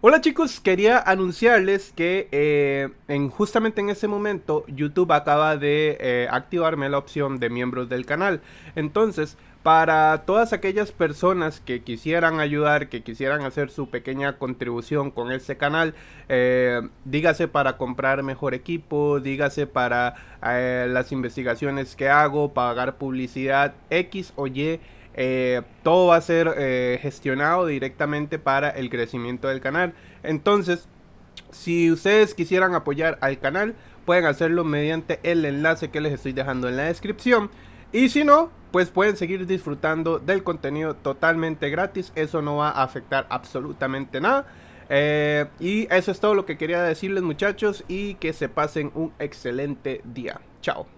Hola chicos, quería anunciarles que eh, en, justamente en ese momento YouTube acaba de eh, activarme la opción de miembros del canal. Entonces, para todas aquellas personas que quisieran ayudar, que quisieran hacer su pequeña contribución con este canal, eh, dígase para comprar mejor equipo, dígase para las investigaciones que hago, pagar publicidad X o Y, eh, todo va a ser eh, gestionado directamente para el crecimiento del canal. Entonces, si ustedes quisieran apoyar al canal, pueden hacerlo mediante el enlace que les estoy dejando en la descripción. Y si no, pues pueden seguir disfrutando del contenido totalmente gratis. Eso no va a afectar absolutamente nada. Eh, y eso es todo lo que quería decirles muchachos y que se pasen un excelente día. Chao.